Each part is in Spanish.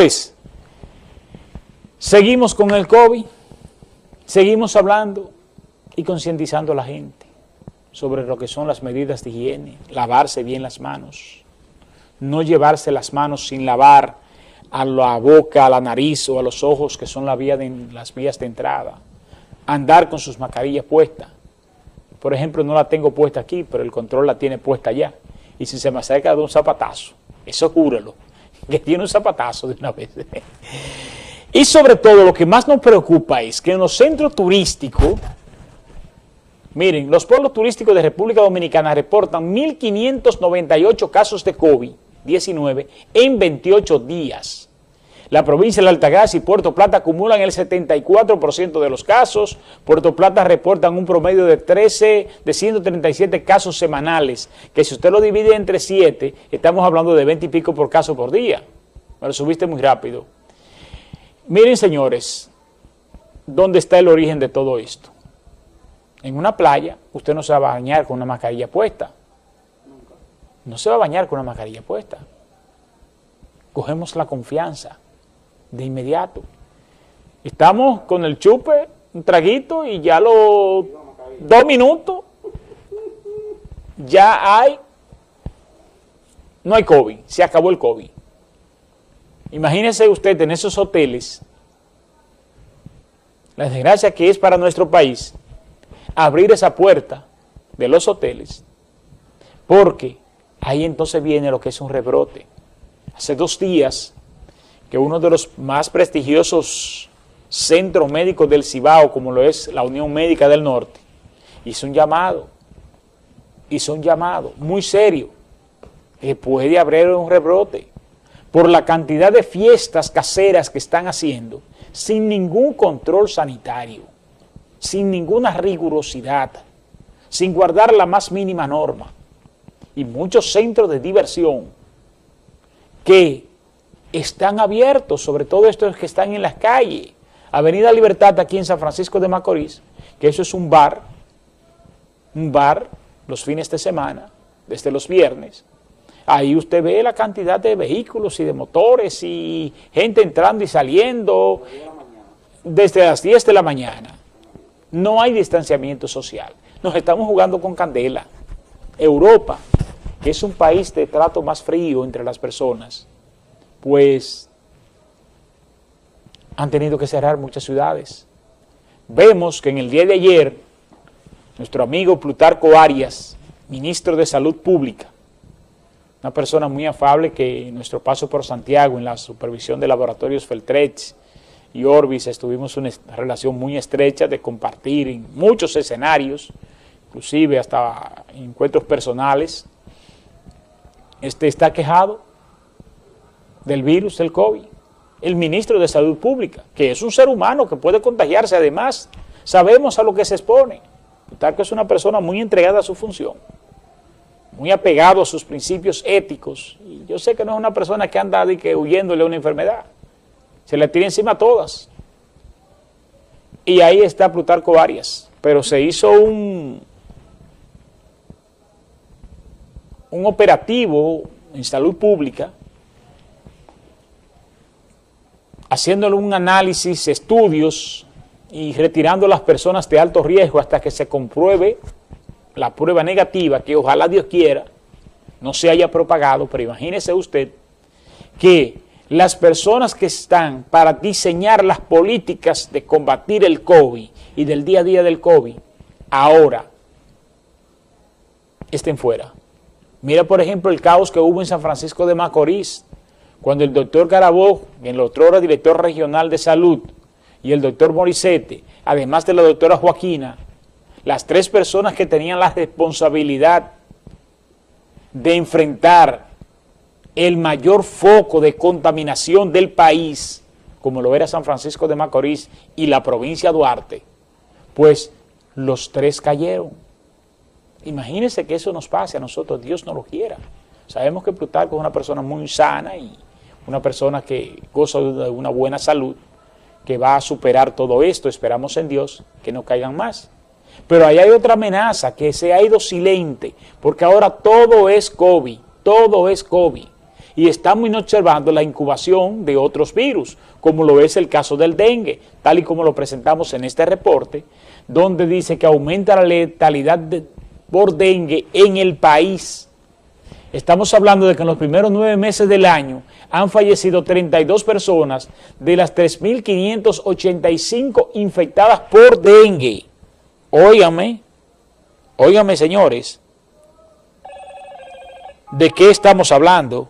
Pues, seguimos con el COVID, seguimos hablando y concientizando a la gente sobre lo que son las medidas de higiene, lavarse bien las manos, no llevarse las manos sin lavar a la boca, a la nariz o a los ojos, que son las vías de entrada, andar con sus mascarillas puestas. Por ejemplo, no la tengo puesta aquí, pero el control la tiene puesta allá. Y si se me acerca de un zapatazo, eso júrelo, que tiene un zapatazo de una vez. y sobre todo, lo que más nos preocupa es que en los centros turísticos, miren, los pueblos turísticos de República Dominicana reportan 1.598 casos de COVID-19 en 28 días. La provincia de Altagracia y Puerto Plata acumulan el 74% de los casos. Puerto Plata reportan un promedio de 13, de 137 casos semanales, que si usted lo divide entre 7, estamos hablando de 20 y pico por caso por día. Me lo subiste muy rápido. Miren, señores, ¿dónde está el origen de todo esto? En una playa, usted no se va a bañar con una mascarilla puesta. No se va a bañar con una mascarilla puesta. Cogemos la confianza de inmediato. Estamos con el chupe, un traguito y ya los dos minutos ya hay, no hay COVID, se acabó el COVID. Imagínese usted en esos hoteles, la desgracia que es para nuestro país, abrir esa puerta de los hoteles, porque ahí entonces viene lo que es un rebrote. Hace dos días que uno de los más prestigiosos centros médicos del Cibao, como lo es la Unión Médica del Norte, hizo un llamado, hizo un llamado muy serio, que puede haber un rebrote por la cantidad de fiestas caseras que están haciendo, sin ningún control sanitario, sin ninguna rigurosidad, sin guardar la más mínima norma, y muchos centros de diversión que están abiertos, sobre todo estos que están en las calles. Avenida Libertad aquí en San Francisco de Macorís, que eso es un bar, un bar los fines de semana, desde los viernes. Ahí usted ve la cantidad de vehículos y de motores y gente entrando y saliendo desde las 10 de la mañana. No hay distanciamiento social. Nos estamos jugando con candela. Europa, que es un país de trato más frío entre las personas, pues han tenido que cerrar muchas ciudades. Vemos que en el día de ayer, nuestro amigo Plutarco Arias, ministro de Salud Pública, una persona muy afable que en nuestro paso por Santiago, en la supervisión de laboratorios Feltrex y Orbis, estuvimos una relación muy estrecha de compartir en muchos escenarios, inclusive hasta encuentros personales, este está quejado del virus del COVID, el ministro de Salud Pública, que es un ser humano que puede contagiarse, además sabemos a lo que se expone. que es una persona muy entregada a su función, muy apegado a sus principios éticos, y yo sé que no es una persona que anda de que huyéndole a una enfermedad, se le tira encima a todas. Y ahí está Plutarco Arias, pero se hizo un, un operativo en salud pública haciéndole un análisis, estudios y retirando a las personas de alto riesgo hasta que se compruebe la prueba negativa, que ojalá Dios quiera, no se haya propagado, pero imagínese usted que las personas que están para diseñar las políticas de combatir el COVID y del día a día del COVID, ahora estén fuera. Mira, por ejemplo, el caos que hubo en San Francisco de Macorís, cuando el doctor Garabó, el otro director regional de salud, y el doctor Morisete, además de la doctora Joaquina, las tres personas que tenían la responsabilidad de enfrentar el mayor foco de contaminación del país, como lo era San Francisco de Macorís y la provincia de Duarte, pues los tres cayeron. Imagínense que eso nos pase a nosotros, Dios no lo quiera. Sabemos que Plutarco es una persona muy sana y una persona que goza de una buena salud, que va a superar todo esto, esperamos en Dios, que no caigan más. Pero ahí hay otra amenaza que se ha ido silente, porque ahora todo es COVID, todo es COVID. y estamos observando la incubación de otros virus, como lo es el caso del dengue, tal y como lo presentamos en este reporte, donde dice que aumenta la letalidad por dengue en el país. Estamos hablando de que en los primeros nueve meses del año han fallecido 32 personas de las 3.585 infectadas por dengue. Óigame, óigame señores, ¿de qué estamos hablando?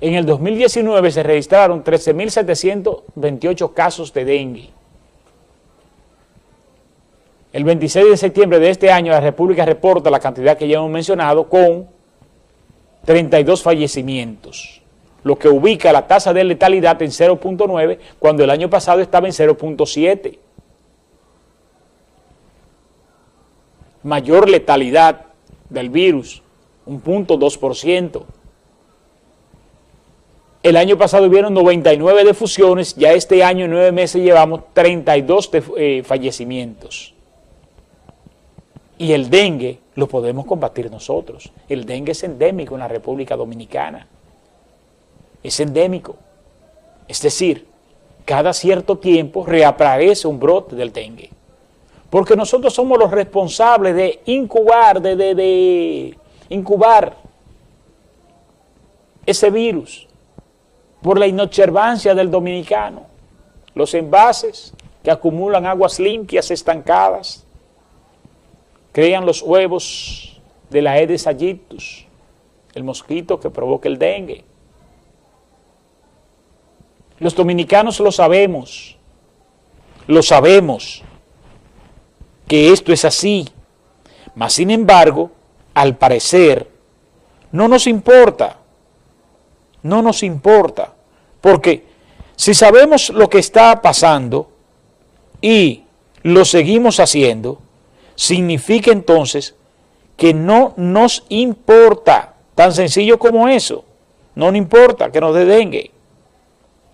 En el 2019 se registraron 13.728 casos de dengue. El 26 de septiembre de este año la República reporta la cantidad que ya hemos mencionado con 32 fallecimientos, lo que ubica la tasa de letalidad en 0.9 cuando el año pasado estaba en 0.7. Mayor letalidad del virus, un punto 2%. El año pasado hubieron 99 defusiones, ya este año en nueve meses llevamos 32 eh, fallecimientos. Y el dengue lo podemos combatir nosotros. El dengue es endémico en la República Dominicana. Es endémico. Es decir, cada cierto tiempo reaparece un brote del dengue. Porque nosotros somos los responsables de incubar, de, de, de incubar ese virus por la inobservancia del dominicano. Los envases que acumulan aguas limpias estancadas, crean los huevos de la Aedes aegyptus, el mosquito que provoca el dengue. Los dominicanos lo sabemos, lo sabemos, que esto es así, mas sin embargo, al parecer, no nos importa, no nos importa, porque si sabemos lo que está pasando y lo seguimos haciendo, significa entonces que no nos importa, tan sencillo como eso, no nos importa que nos dé dengue,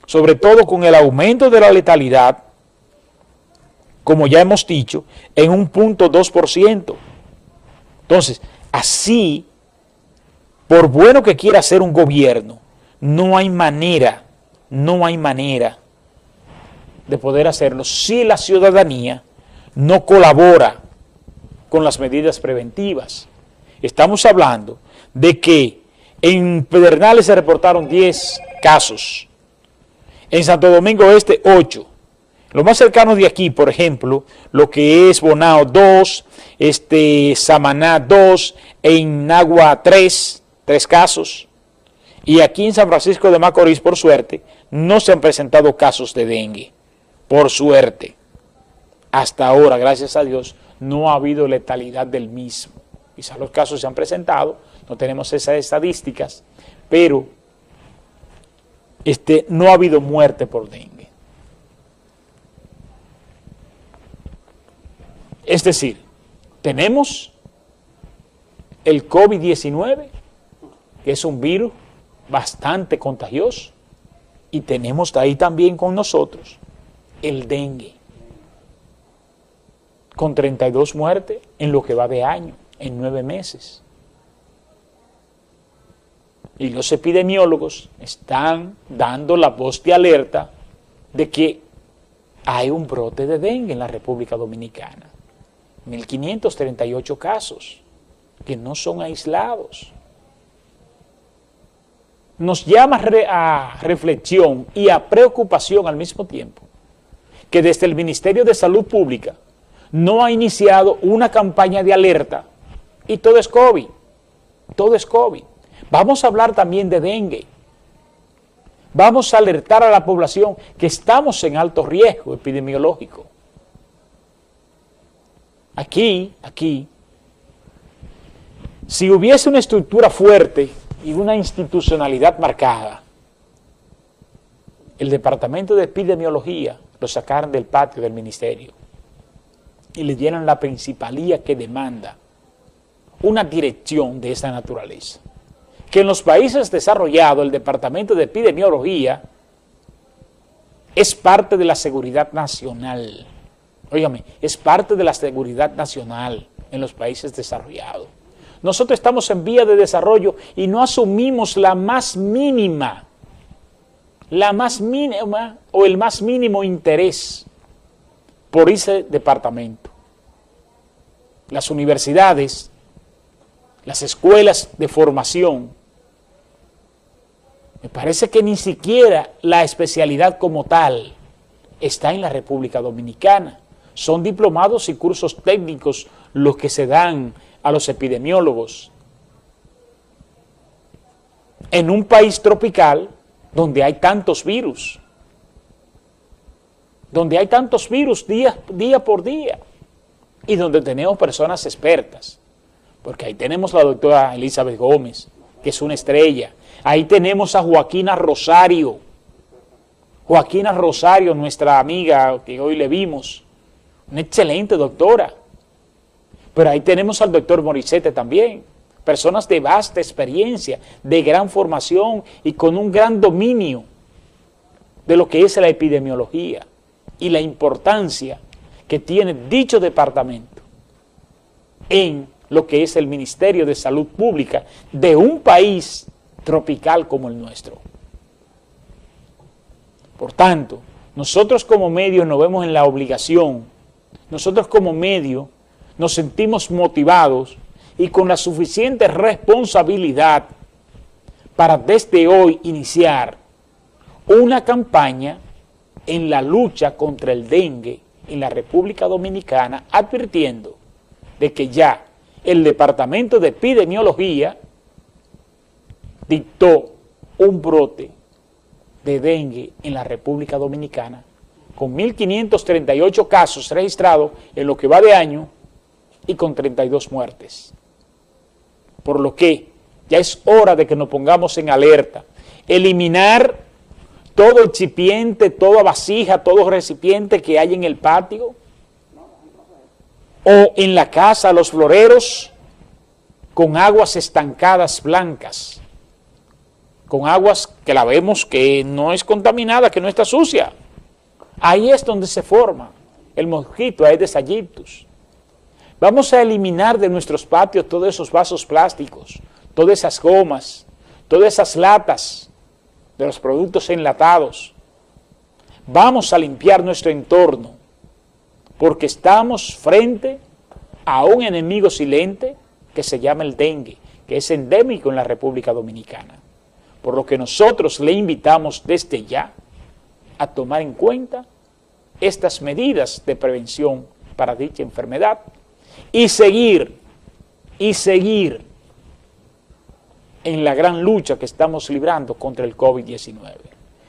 sobre todo con el aumento de la letalidad, como ya hemos dicho, en un punto 2%. Entonces, así, por bueno que quiera hacer un gobierno, no hay manera, no hay manera de poder hacerlo si la ciudadanía no colabora con las medidas preventivas. Estamos hablando de que en Pedernales se reportaron 10 casos, en Santo Domingo Este 8, lo más cercano de aquí, por ejemplo, lo que es Bonao 2, este, Samaná 2, en Nagua 3, 3 casos, y aquí en San Francisco de Macorís, por suerte, no se han presentado casos de dengue, por suerte. Hasta ahora, gracias a Dios, no ha habido letalidad del mismo. Quizás los casos se han presentado, no tenemos esas estadísticas, pero este, no ha habido muerte por dengue. Es decir, tenemos el COVID-19, que es un virus bastante contagioso, y tenemos ahí también con nosotros el dengue con 32 muertes en lo que va de año, en nueve meses. Y los epidemiólogos están dando la voz de alerta de que hay un brote de dengue en la República Dominicana. 1.538 casos que no son aislados. Nos llama a reflexión y a preocupación al mismo tiempo que desde el Ministerio de Salud Pública no ha iniciado una campaña de alerta y todo es COVID, todo es COVID. Vamos a hablar también de dengue. Vamos a alertar a la población que estamos en alto riesgo epidemiológico. Aquí, aquí, si hubiese una estructura fuerte y una institucionalidad marcada, el Departamento de Epidemiología lo sacaran del patio del ministerio y le dieran la principalía que demanda una dirección de esa naturaleza. Que en los países desarrollados el Departamento de Epidemiología es parte de la seguridad nacional. Óigame, es parte de la seguridad nacional en los países desarrollados. nosotros estamos en vía de desarrollo y no asumimos la más mínima, la más mínima o el más mínimo interés por ese departamento. Las universidades, las escuelas de formación, me parece que ni siquiera la especialidad como tal está en la República Dominicana. Son diplomados y cursos técnicos los que se dan a los epidemiólogos. En un país tropical donde hay tantos virus, donde hay tantos virus día, por día y donde tenemos personas expertas, porque ahí tenemos la doctora Elizabeth Gómez, que es una estrella, Ahí tenemos a Joaquina Rosario. Joaquina Rosario, nuestra amiga que hoy le vimos, una excelente doctora. Pero ahí tenemos al doctor Morisete también, personas de vasta experiencia, de gran formación y con un gran dominio de lo que es la epidemiología y la importancia que tiene dicho departamento en lo que es el Ministerio de Salud Pública de un país tropical como el nuestro. Por tanto, nosotros como medio nos vemos en la obligación, nosotros como medio nos sentimos motivados y con la suficiente responsabilidad para desde hoy iniciar una campaña en la lucha contra el dengue en la República Dominicana, advirtiendo de que ya el Departamento de Epidemiología dictó un brote de dengue en la República Dominicana con 1.538 casos registrados en lo que va de año y con 32 muertes. Por lo que ya es hora de que nos pongamos en alerta, eliminar todo excipiente, toda vasija, todo recipiente que hay en el patio o en la casa, los floreros, con aguas estancadas blancas con aguas que la vemos que no es contaminada, que no está sucia. Ahí es donde se forma el mosquito de Aedes Vamos a eliminar de nuestros patios todos esos vasos plásticos, todas esas gomas, todas esas latas de los productos enlatados. Vamos a limpiar nuestro entorno, porque estamos frente a un enemigo silente que se llama el dengue, que es endémico en la República Dominicana por lo que nosotros le invitamos desde ya a tomar en cuenta estas medidas de prevención para dicha enfermedad y seguir, y seguir en la gran lucha que estamos librando contra el COVID-19.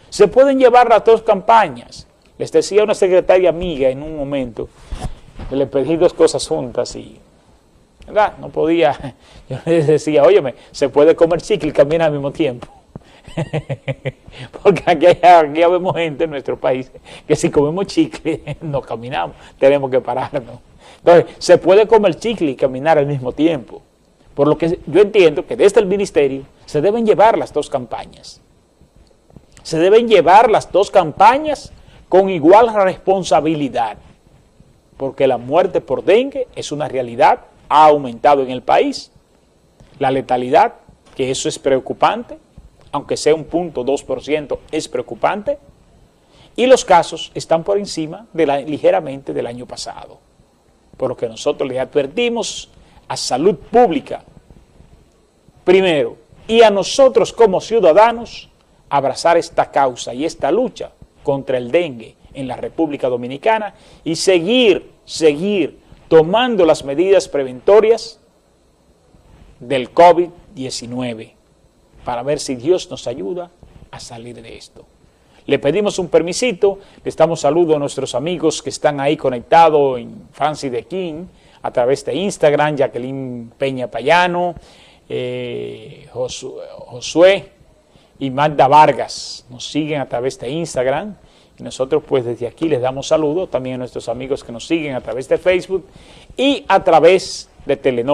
Se pueden llevar las dos campañas. Les decía una secretaria amiga en un momento, que le pedí dos cosas juntas y ¿verdad? no podía, yo les decía, óyeme, se puede comer chicle y caminar al mismo tiempo. Porque aquí, aquí vemos gente en nuestro país que si comemos chicle no caminamos, tenemos que pararnos. Entonces, se puede comer chicle y caminar al mismo tiempo. Por lo que yo entiendo que desde el ministerio se deben llevar las dos campañas. Se deben llevar las dos campañas con igual responsabilidad. Porque la muerte por dengue es una realidad, ha aumentado en el país. La letalidad, que eso es preocupante, aunque sea un punto 2%, es preocupante. Y los casos están por encima ligeramente del año pasado. Por lo que nosotros le advertimos a salud pública, primero, y a nosotros como ciudadanos, abrazar esta causa y esta lucha contra el dengue en la República Dominicana y seguir, seguir tomando las medidas preventorias del COVID-19 para ver si Dios nos ayuda a salir de esto. Le pedimos un permisito, le estamos saludo a nuestros amigos que están ahí conectados en Francis de King, a través de Instagram, Jacqueline Peña Payano, eh, Josué y Magda Vargas, nos siguen a través de Instagram, y nosotros pues desde aquí les damos saludos también a nuestros amigos que nos siguen a través de Facebook y a través de Telenor.